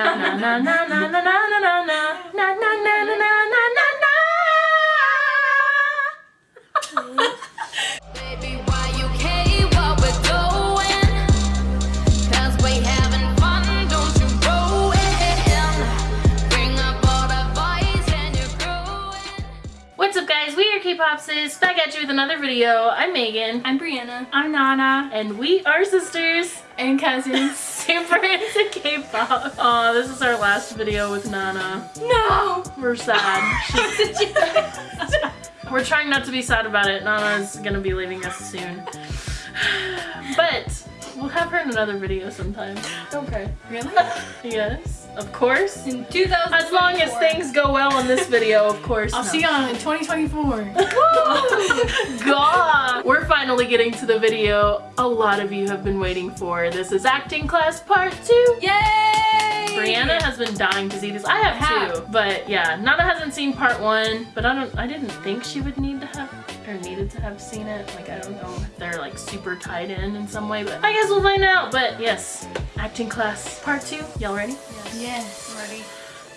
na na na na na na na na na na na na na na. What's up guys, we are K-Popsis, back at you with another video. I'm Megan. I'm Brianna. I'm Nana. And we are sisters. And cousins. Into K-pop. Aw, this is our last video with Nana. no! We're sad. We're trying not to be sad about it. Nana's gonna be leaving us soon. But we'll have her in another video sometime. Okay. really? Yes, of course. In 2000. As long as things go well in this video, of course. I'll no. see you on in 2024. God! We're finally getting to the video a lot of you have been waiting for. This is acting class part two. Yay! Brianna has been dying to see this. I have have. too, but yeah, Nana hasn't seen part one. But I don't. I didn't think she would need to have or needed to have seen it. Like I don't know if they're like super tied in in some way, but I guess we'll find out. But yes, acting class part two. Y'all ready? Yes. Ready.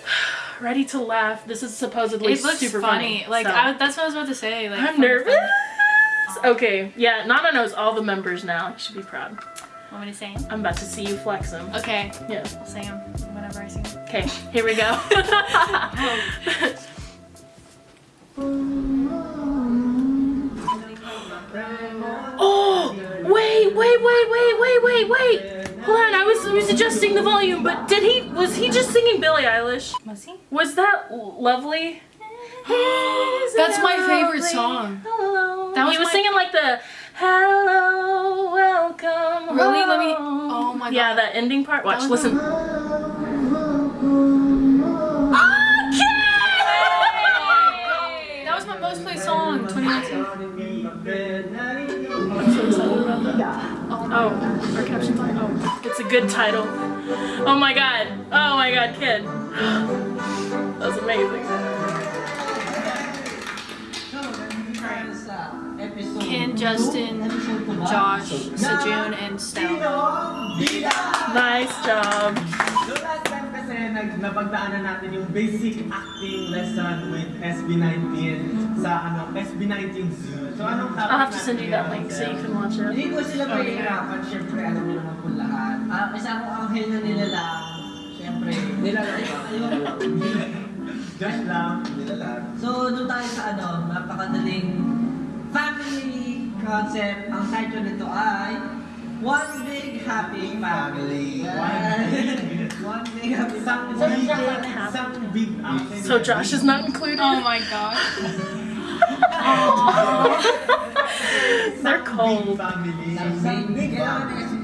Ready to laugh? This is supposedly It looks super funny. Like so- I, that's what I was about to say. Like I'm funny, nervous. funny. Okay, yeah, Nana knows all the members now. You should be proud. Want me to sing? I'm about to see you flex them. Okay. Yeah. I'll sing them whenever I sing. Okay, here we go. adjusting the volume, but did he, was he just singing Billie Eilish? Was he? Was that lovely? That's my favorite song. Hello. That was he was singing like the hello, welcome. Really? Let me- oh my god. Yeah, that ending part. Watch, That was listen. Ah, that was my most played song. 2019. I'm so excited about that. Oh, our captions on. It's a good title. Oh my god. Oh my god, kid. That was amazing. Ken, Justin, Josh, Sejun, and Stella. Nice job. So last time kasi nag napagdaanan natin yung basic acting lesson with SB19 sa ano SB19 Zoo. So anong topic I'll have to send you that link so you can watch it. Hindi ko sila pahihirapan, syempre alam niyo naman po lahat. Ah, isa akong anghel na nilalang, syempre, nilalang ba? Josh lang, nilalag. So, doon tayo sa ano, napakadaling family concept. Ang title nito ay One Big Happy Family. One Big Happy Isang Family. big, isang big action. So Josh is not included. Oh my god. They're cold. family. Isang big family. Para isang big, isang big family.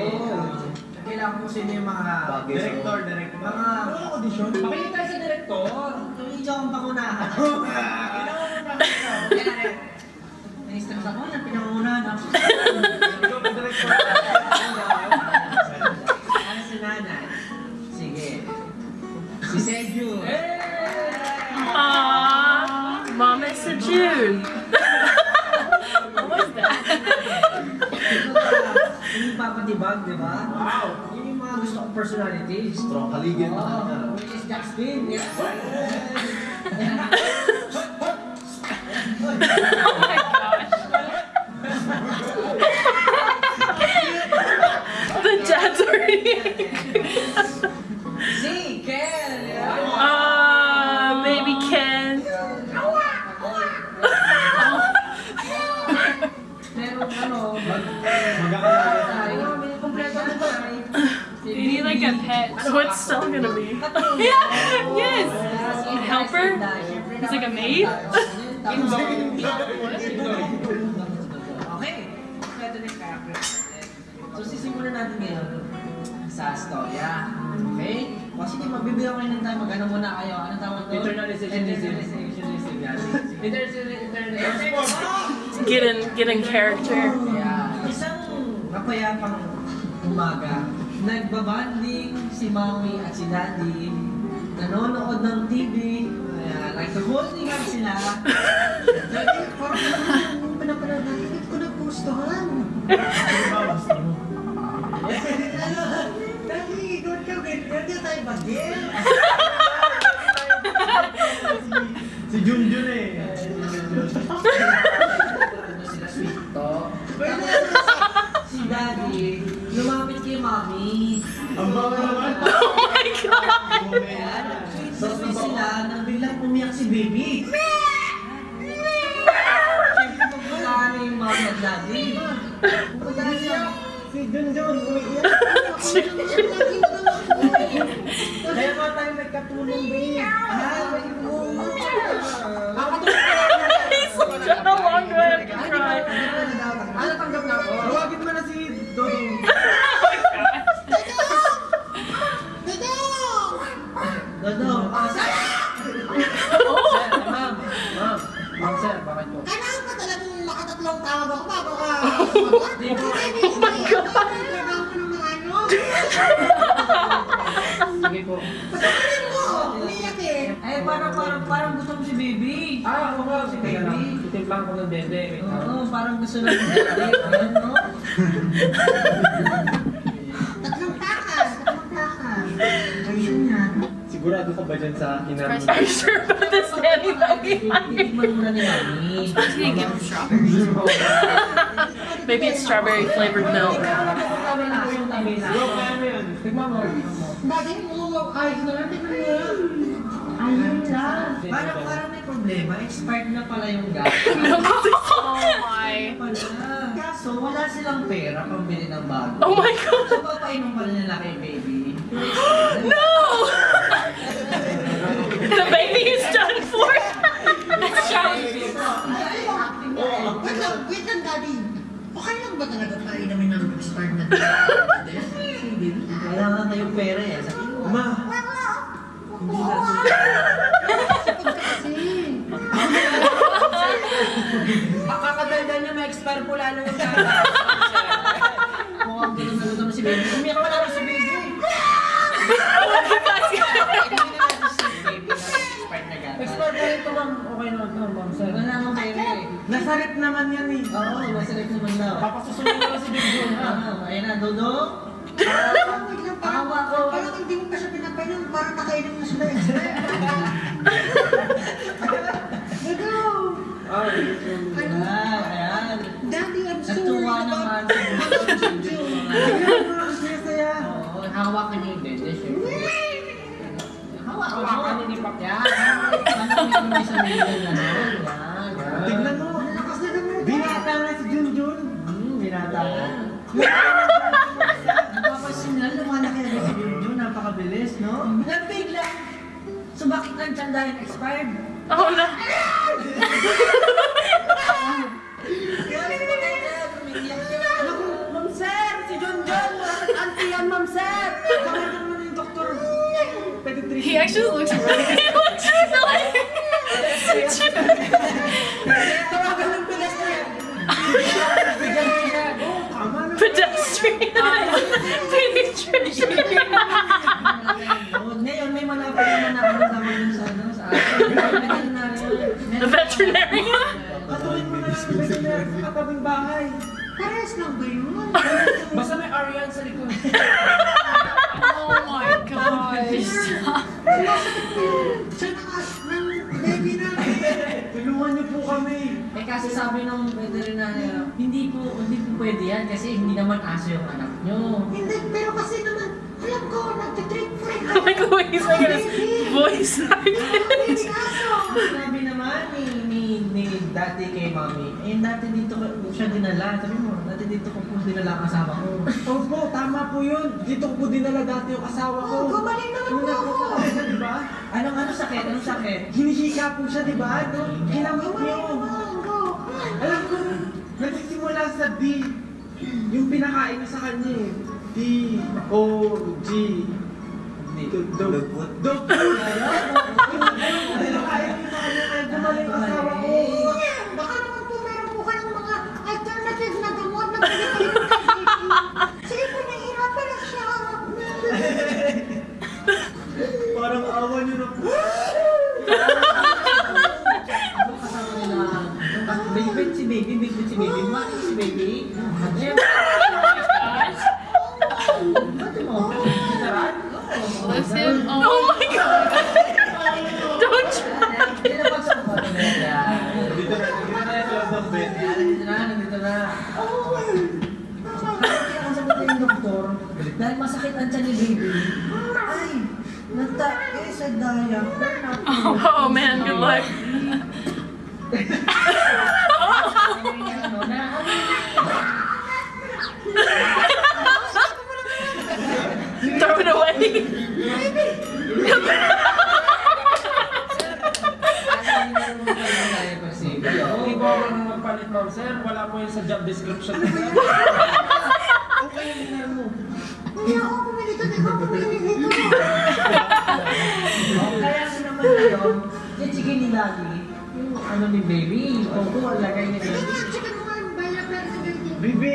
Kailangan ko sino yung mga Director, director. Mga audition. Pakinggan tayo sa director. Medyo akong pangunahan. Nai-stress ako yan, pinangunahan ako. Ikaw ba director? Ano si nanay? Sige. Si. Aww. Mom is a June. what was that? Yung papatibag, di ba? Wow gusto kong personality. Strong kaligid. Oh, which is Justin. Yes. pet. What's Stella gonna be? Yeah, yes. A helper? He's like a maid? Okay, yung character natin. So sisimulan natin ngayon sa storya. Okay? O sige, magbibigyan rin ng time. Mag-ano muna kayo. Ano tawag doon? Internalization. Internalization. yan. Sige. There's internet. Get in, get in character. Yeah. Isang mapayapang umaga, nagbabanding si Mami at si Daddy, nanonood ng TV, ayan, nagka-holding hands sila. Daddy, parang yung pinapanood natin, hindi ko nagustuhan. Ano? Daddy, doon ka ganyan, di tayo bagil. Si Junjun eh. Ano si Daddy, Mami. Ang bawa naman. Oh my god! Ayan, sweet sila nang biglang umiyak si baby. Siyempre magmula na yung mami at daddy. Si Junjun, umiiyak. Kaya nga tayo nagkatulong, babe. Cry? Ano tanggap na ako? Tawagin mo na si Dodong. Dodo, ah, sir! Sir, ma'am, ma'am. Ma'am, sir, bakit po? Kailangan ka talagang makatatlong tawag ako bago ka. Oh my God! Kailangan mo ng mga ano. Sige po. Patagalin mo! Umiyak eh. Eh, parang, parang, parang gusto mo si baby. Ah, oo nga, si lang. baby. Titimplang ko ng dede. Lang. Oo, parang gusto na si baby. Ayan, no? Sigurado ka ba dyan sa kinarmo? Are you sure about this, Danny? Itikman muna. Maybe it's strawberry flavored milk. Kami na po yung tamis. Bro, kaya mo yan. Tignan mo. Bagay mo. Ayos na lang. Tingnan mo yan. Ayun lang. Parang, parang may problema. Expired na pala yung gamit. oh my. Kaso, wala silang pera pambili ng bago. Oh my god. So, papainom pala nila kay baby. No! the baby is done for. Wait lang. Wait lang, daddy. Okay lang ba talaga painumin ng expired na Kailangan kayong pera eh. Sabi mo. Ma, Hindi na. Kasi. Kakakadaldan niya, ma-expire po lalo yung gamit. Mukhang ginugutom si baby. Umiyak wala na si baby. Hindi na natin si baby na expired na gamit. Expert na ito, ma'am. Okay naman to, ma'am, sir. Wala nang pera eh. nasarip naman yan eh. Oo, masarap naman daw. Papasusunod ko lang si Big John, ha? Ah, Ayan na, Dodo. Wait lang. Parang, Awa ko. parang hindi mo pa siya pinapainom. Parang nakainom na sila expired. Gago. Parehas lang ba yun? Basta may Arian sa likod. Oh my gosh. Po. Siya ng baby na. Tulungan niyo po kami. Eh kasi sabi ng veterinarian, hindi po, hindi po pwede yan kasi hindi naman aso yung anak nyo. Hindi, pero kasi naman, alam ko, nagtitreat for it. like the way he's making his voice like this. Sabi naman ni, ni, ni dati kay mami, eh dati dito siya dinala. Sabi mo, dati dito ko po dinala ang asawa ko. Opo, tama po yun. Dito ko po dinala dati yung asawa ko. Oh, gumaling naman po ako. siya, di ba? Anong ano sakit? Anong sakit? Hinihika po siya, di ba? No? Hinamot niyo. Gumaling. Alam ko, nagsisimula sa D. Yung pinakain niyo sa kanya eh. D, O, G. Dog food. Dog food. Pinakain niyo sa kanya Parang awa niyo na po. Bigbit si baby, bigbit si baby, mati si baby. Oh my god! Don't try! Dahil masakit ang tiyan ni baby. Daya. Eh, oh man, good luck. Throw it away. Hindi po ako nang magpalit, ma'am, sir. Wala po yun sa job description. Kaya ako pumili ito, ikaw pumili Daddy, yung ano ni baby, yung photo, lagay ni baby. Bibi!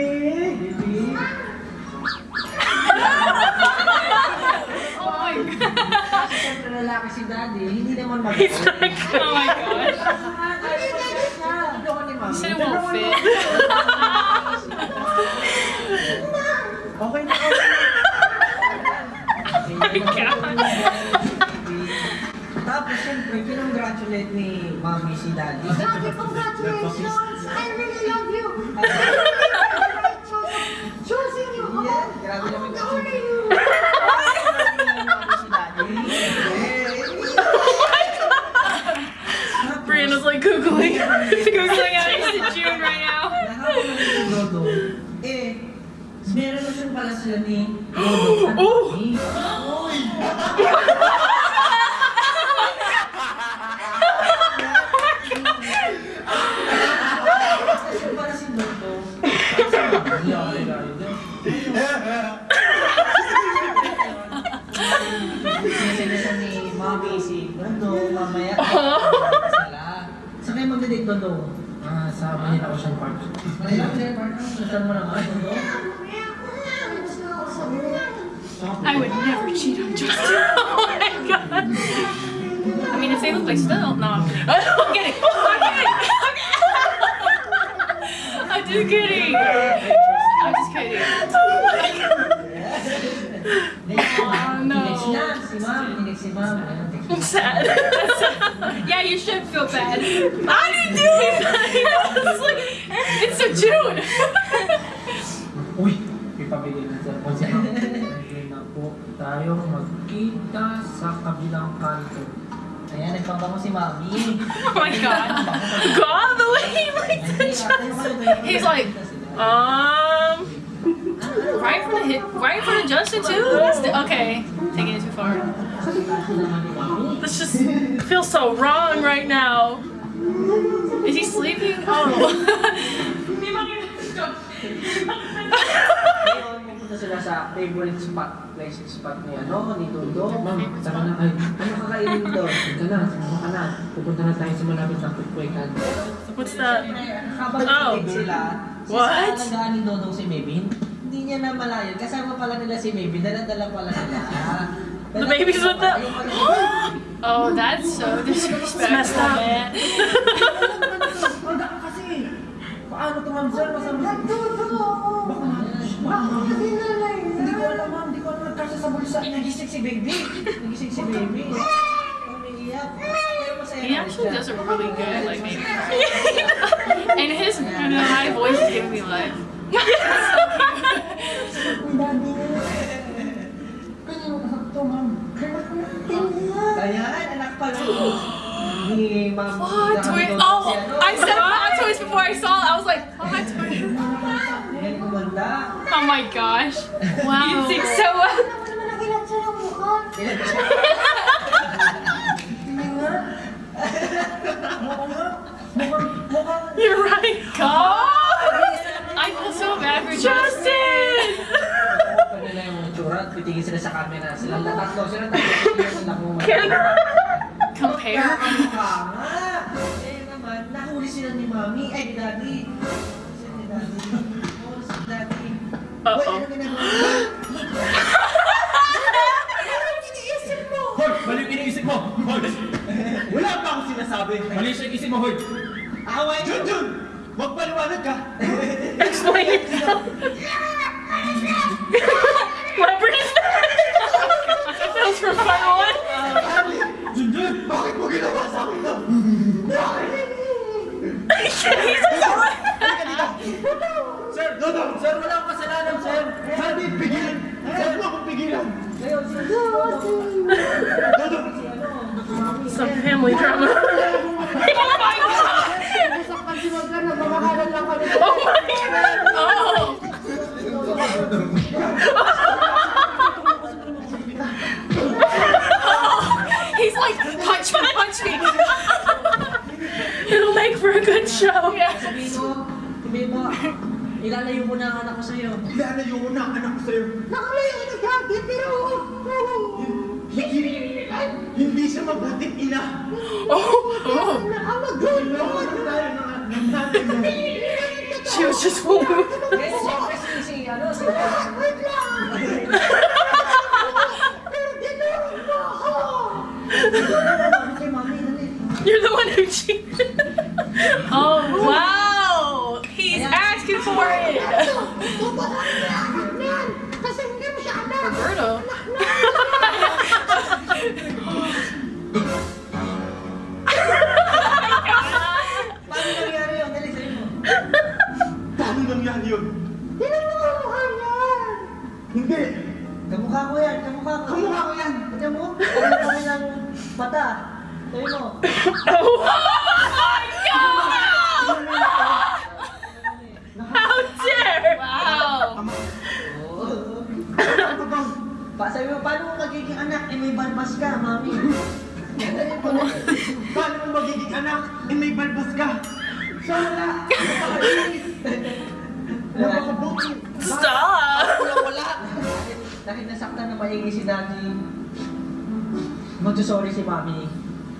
Oh my god. Siyempre lalaki si Daddy, hindi naman mag- He's like, Oh my gosh. Ko ni Mami. Said it won't kinongratulate ni Mami si Daddy. Daddy, congratulations! I really love you! Choosing you! Yeah, grabe naman How old are you? Mami si Daddy. Brianna's like googling. Googling out into June right now. Nahabol na. Eh, meron na siyang pala sila ni Dodo. at Oh! Mami. Kasi pala si Dodo. Sinisa ni Mami si Dodo, mamaya. Sila. Saan kayo magdadate, Dodo? Ah, sa Manila Ocean Park. Manila, Manila, Park. Gusto mo naman, Dodo? I would never cheat on Justin. Oh my god. I mean, if they look like still, no, I'm kidding. I'm kidding. I'm just kidding. I'm just kidding. Oh, no. Next na, si Ma'am. Next si Ma'am. I'm mo. sad. Yeah, you should feel bad. I didn't do it. I like, It's a June. Uy! Ipabigay na sa konsya. Hindi na po tayo magkita sa kabilang kanto. Ayan, nagpabango si Mami. Oh my god. God, the way he likes the Justin. He's like, Um, right in front of hit, right in front of Justin too. The, okay, taking it too far. this just feels so wrong right now. Is he sleeping? Oh. Pupunta sila sa favorite spot, place spot ni ano, ni Dodo. Ma'am, tara na ay. Ano kakainin doon? Ika na, sumama ka na. Pupunta na tayo sa malapit na kukwekan. What's that? Habang Oh. sila, What? si alagaan ni Dodong si Maybe, hindi niya na malayan. Kasama pala nila si Maybe, dala-dala pala nila. The baby's with the- Oh, that's so disrespectful, messed up. man. Wala ka kasi! Paano to ma'am sir? Masama Bakit kasi nalay Hindi ko alam ma'am, hindi ko alam nagkasa sa bulsa. Nagising si Baby. Nagising si Baby. Umiiyak. Pero masaya He naman actually siya. does a really good, like, maybe. and his, you know, my voice is giving me life. Ayan, anak pala ni Ma'am. Plot twist. Oh, I said plot twist before I saw it. I was like, plot twist. Yan kumanda. Oh my gosh. Wow. You think so well. Ano mo naman nakilat siya ng mukha? You're right. God. I feel so bad for Justin. Kanila yung tsura at sila sa camera. Sila tatlo, sila tatlo. Sila sila kumanda. Compare. Mukha nga. Eh naman, nahuli sila ni Mami. Ay, ni Daddy. Sila ni Daddy. Uy, ano ginagawa mo? Hoy! Mali yung iniisip mo! Hoy! Wala pa akong sinasabi! Mali siya isip mo, hoy! Away! Jun Jun! Magpaliwanag ka! Explain yourself. Drama. oh my god! Oh my god! Oh! He's like, punch me, punch me. It'll make for a good show. Sabihin mo, sabihin mo, ilalayo mo na ang anak ko sa'yo. Ilalayo ko na ang anak ko sa'yo. Nakalayo na dati, pero... Hindi, hindi siya mabuting ina. Oh, oh. Nakamagal mo. Nalaman tayo ng ng she was just moving. Ngayon, siyempre si, si, ano, si... Wait lang. Pero tinurong mo ako. Kay mami, dali. You're the one who cheated. Oh, wow. He's asking for it. Magsusorry si mami.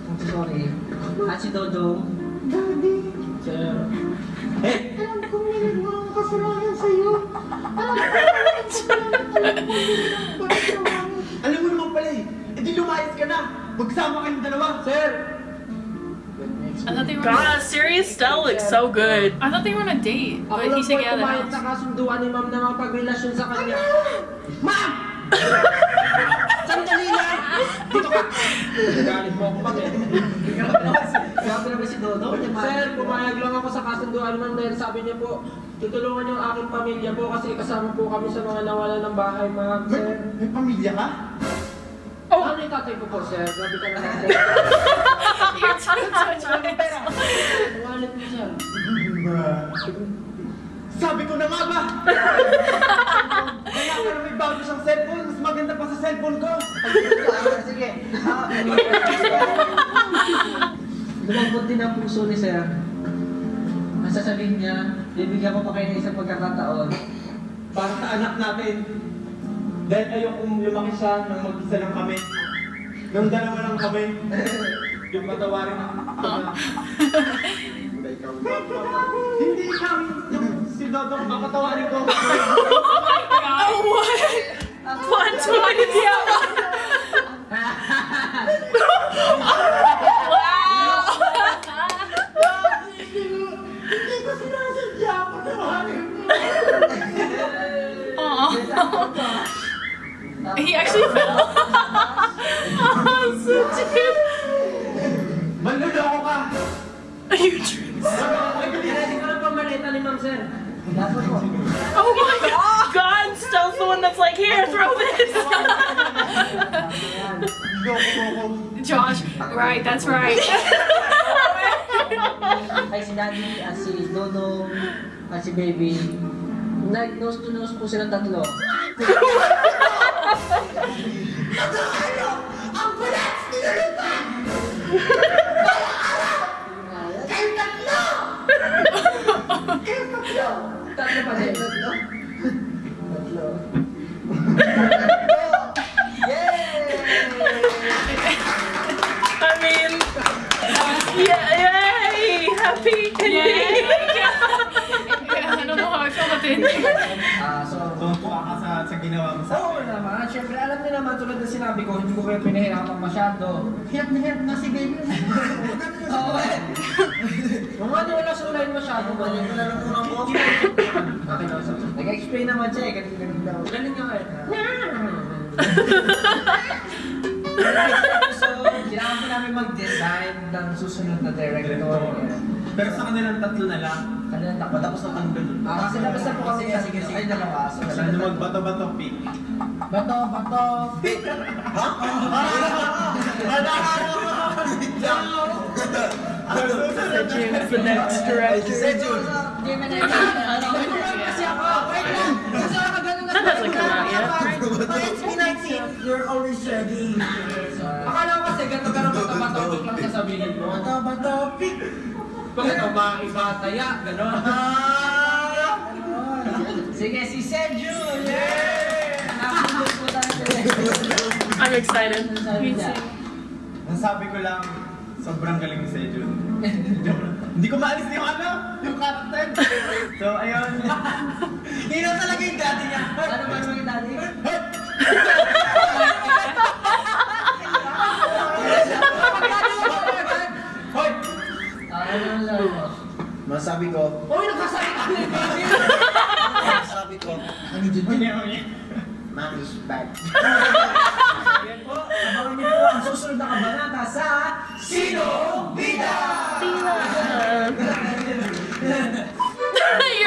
Magsusorry. At si Dodong. Daddy, Sir, alam kong may nagawa ang kasalanan sa'yo. Alam ko alam ko may kasalanan. Alam mo naman pala eh! E di lumayas ka na! Magsama kayong dalawa! Sir! I thought they were. God, Sirius Stella looks so good. I thought they were on a date, Ako but lang he po ay get out of kumayad the sa house. kasunduan ni ma'am na makapagrelasyon sa kanya. Ma'am! Dito ka! Galit mo ako pag Grabe naman si Dodong. Sir, pumayag lang ako sa kasunduan ma'am dahil sabi niya po, tutulungan yung aking pamilya po kasi kasama po kami sa mga nawalan ng bahay, ma'am. Sir, may pamilya ka? oh. ano yung tatay ko po, sir? Grabe ka naman, sir. Wallet mo, sir. Sabi ko na nga ba? Kaya para may bago siyang cellphone, mas maganda pa sa cellphone ko. Sige. Ah, Lumambot din ang puso ni Sir. Ang sasabihin niya, bibigyan ko pa kayo ng isang pagkakataon. Para sa anak natin. Dahil ayokong lumaki siya nang mag-isa lang kami. Nang dalawa lang kami. Yung patawarin ang Hindi ikaw yung si Dodong ang ko. Oh, what? Plot twist! Hindi ko sinasadya ang patawarin mo. Aw. He actually fell. Oh, so cute. Are you true? Ready ko na pa malita ni ma'am, sir. Dapat mo. Oh my god! God, Stella's the one that's like, here, throw this! Loko mo ako. Josh, right, that's right. Ay si Daddy, at si Dodong, at si Baby. Like, nose to nose po silang tatlo. Ang bulat! Tinulupan! Kayo tatlo! Kayo tatlo! Tatlo pa din. Tatlo? Tatlo. Ginawa mo sa Oo naman, syempre alam niyo naman, tulad na sinabi ko, hindi ko kayo pinahirapan masyado. Hirap na hirap na si baby. Oo eh. Kung ano wala sa line masyado, ganyan ko lang muna mo. Nag-explain naman siya eh, ganun-ganun daw. Ganun nga eh. So, kailangan ko namin mag-design ng susunod na director. Pero sa kanilang tatlo na lang. Kanilang takbo, tapos na ang ganun. Ah, kasi labas na po kami kasi kasi ay dalawa. So, Saan na magbato-bato pick? Bato, bato, big. James, the next director. Kasi ako, wait lang. Kasi ako ganun na. That hasn't come out yet. But it's P19. You're always ready. Akala ko kasi ganito ganun bato, bato, big lang sasabihin mo. Bato, bato, pick. Bakit o mga iba taya, gano'n. Sige, si po tayo. I'm excited. Me too. Ang sabi ko lang, sobrang galing ni Sejun. Hindi ko maalis yung ano, yung character. So, ayun. Yun ang talaga yung daddy niya. Ano ba naman yung daddy? Man. Yan po, abangan niyo po ang susunod na kabanata sa Sino Bida! You're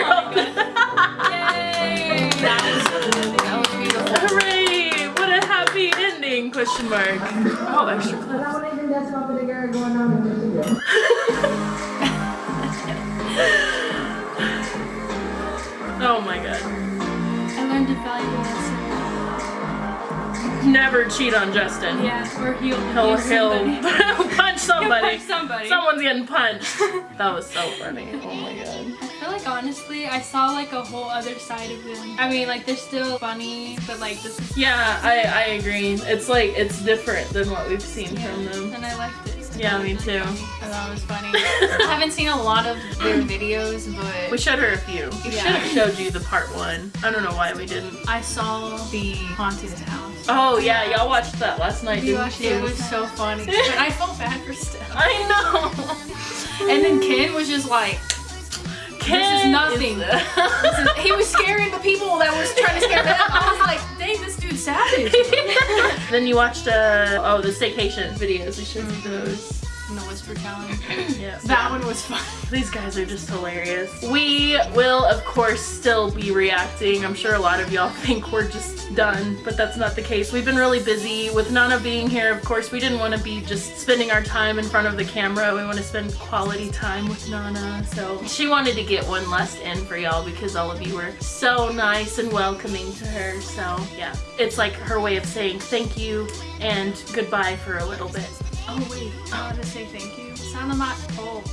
all Yay! Hooray! What a happy ending, question mark. Oh, extra. Cheat on Justin. Yeah, or he'll He'll, he'll somebody. punch somebody. punch somebody. Someone's getting punched. That was so funny. Oh my god. I feel like honestly, I saw like a whole other side of them. I mean, like they're still funny, but like this is Yeah, I, I agree. It's like, it's different than what we've seen from them. and I liked it. Yeah, me too. I thought it was funny. I haven't seen a lot of their videos, but We showed her a few. We Yeah. should have showed you the part one. I don't know why we didn't. I saw the haunted house. Oh yeah, y'all watched that last night, didn't watched it, it was so funny. I felt bad for Steph. I know. And then Ken was just like, Ken is nothing. this is, he was scaring the people that was trying to scare them. I was like, dang, this dude's savage. then you watched uh oh the staycation videos. We showed you those. And the whisper challenge. Yeah. That one was fun. These guys are just hilarious. We will, of course, still be reacting. I'm sure a lot of y'all think we're just done, but that's not the case. We've been really busy with Nana being here. Of course, we didn't want to be just spending our time in front of the camera. We want to spend quality time with Nana. So she wanted to get one last in for y'all because all of you were so nice and welcoming to her. So yeah, it's like her way of saying thank you and goodbye for a little bit. Oh wait, I want to say thank you. Salamat oh.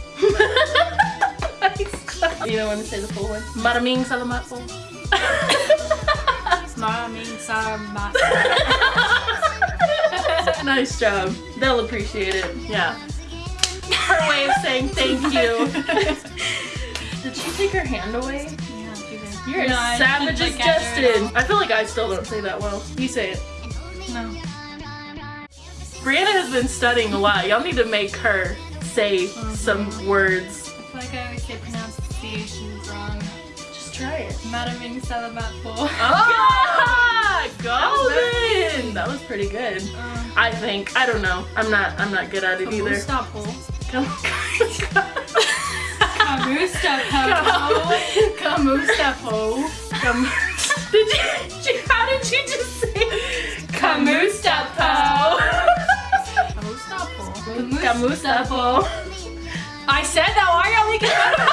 po. you don't want to say the full one? Maraming salamat po. Maraming salamat. nice job. They'll appreciate it. Yeah. Her way of saying thank you. Did she take her hand away? Yeah, she did. You're No, as savage as didn't look at her at Justin. I feel like I still don't say that well. You say it. No. Brianna has been studying a lot. Y'all need to make her say some words. I feel like I always say pronunciations wrong. Just try it. Maraming salamat po. Oh, golden! That was pretty good. Um, I think. I don't know. I'm not. I'm not good at it either. Po? Come. Kamusta po? Kamusta po? Did you. How did you just say? Kamusta po? Kamusta po? Kamusta po? I said that. Why are y'all making fun of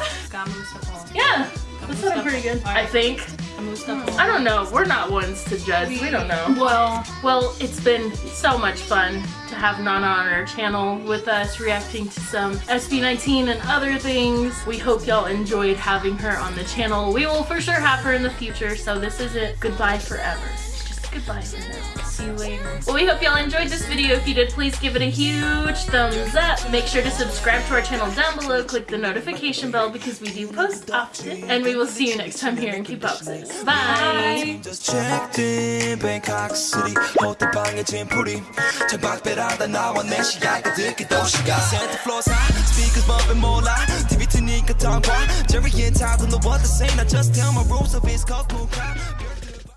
me? Kamusta po? Yeah, that sounded pretty good. I think. Hmm. Po? I don't know. We're not ones to judge. We don't know. Well, Well, it's been so much fun to have Nana on our channel with us reacting to some SB19 and other things. We hope y'all enjoyed having her on the channel. We will for sure have her in the future, so this isn't goodbye forever. Goodbye. See you later. Well, we hope y'all enjoyed this video. If you did, please give it a huge thumbs up. Make sure to subscribe to our channel down below. Click the notification bell because we do post often. And we will see you next time here in K-Popsis. Bye! Just Bangkok City. speakers more TV Jerry and Tyler know what to say just tell my rules of his cold